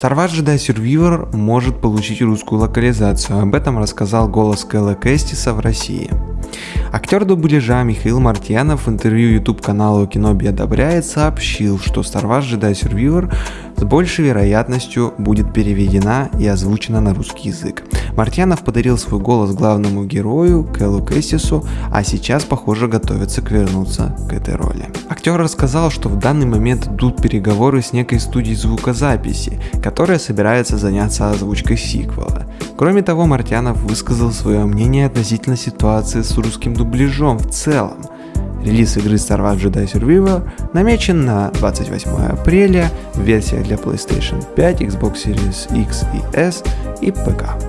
Wars Jedi Survivor может получить русскую локализацию, об этом рассказал голос Кэлла Кэстиса в России. Актер дубляжа Михаил Мартьянов в интервью YouTube каналу Киноби одобряет сообщил, что Star Wars Jedi Survivor с большей вероятностью будет переведена и озвучена на русский язык. Мартьянов подарил свой голос главному герою Кэллу Кэстису, а сейчас, похоже, готовится к вернуться к этой роли. Актер рассказал, что в данный момент идут переговоры с некой студией звукозаписи, которая собирается заняться озвучкой сиквела. Кроме того, Мартьянов высказал свое мнение относительно ситуации с русским дубляжом в целом. Релиз игры Star Wars Jedi Survivor намечен на 28 апреля в версиях для PlayStation 5, Xbox Series X и S и ПК.